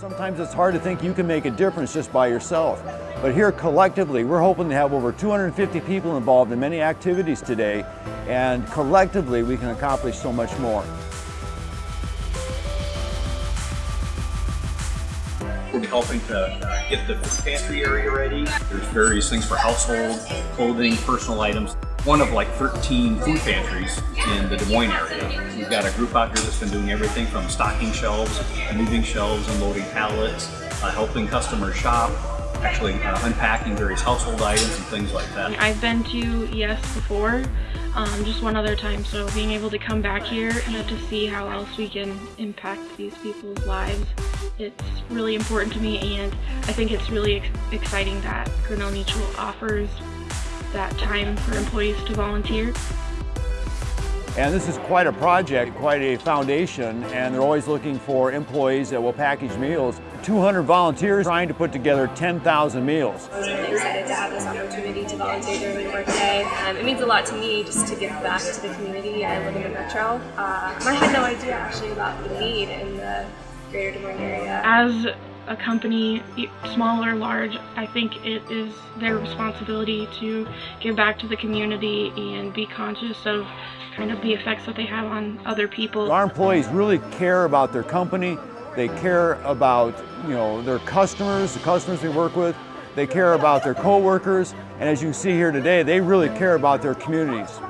Sometimes it's hard to think you can make a difference just by yourself. But here collectively, we're hoping to have over 250 people involved in many activities today, and collectively we can accomplish so much more. We're helping to uh, get the pantry area ready. There's various things for household, clothing, personal items. One of like 13 food pantries in the Des Moines area. We've got a group out here that's been doing everything from stocking shelves, moving shelves, unloading pallets, uh, helping customers shop, actually uh, unpacking various household items and things like that. I've been to ES before, um, just one other time, so being able to come back here and to see how else we can impact these people's lives, it's really important to me and I think it's really ex exciting that Grinnell Mutual offers that time for employees to volunteer. And this is quite a project, quite a foundation, and they're always looking for employees that will package meals. 200 volunteers trying to put together 10,000 meals. I was really excited to have this opportunity to volunteer during my workday. Um, it means a lot to me just to give back to the community. I live in the metro. Uh, I had no idea actually about the need in the greater Des Moines area. As a company, small or large, I think it is their responsibility to give back to the community and be conscious of kind of the effects that they have on other people. Our employees really care about their company. They care about, you know, their customers, the customers we work with. They care about their coworkers, and as you see here today, they really care about their communities.